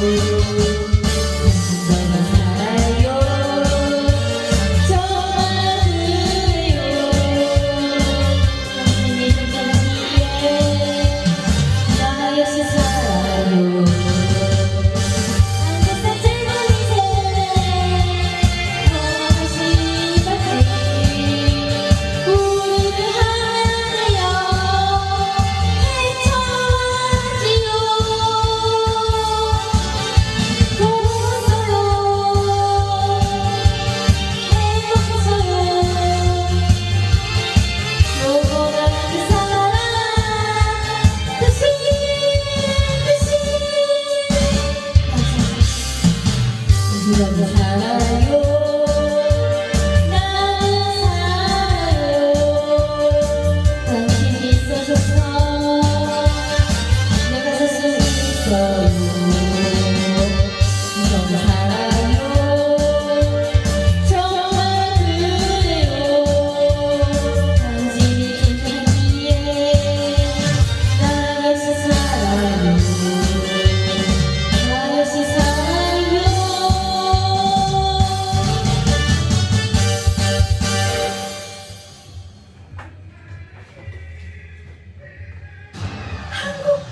Música Para know.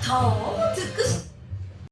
顔を尽くして。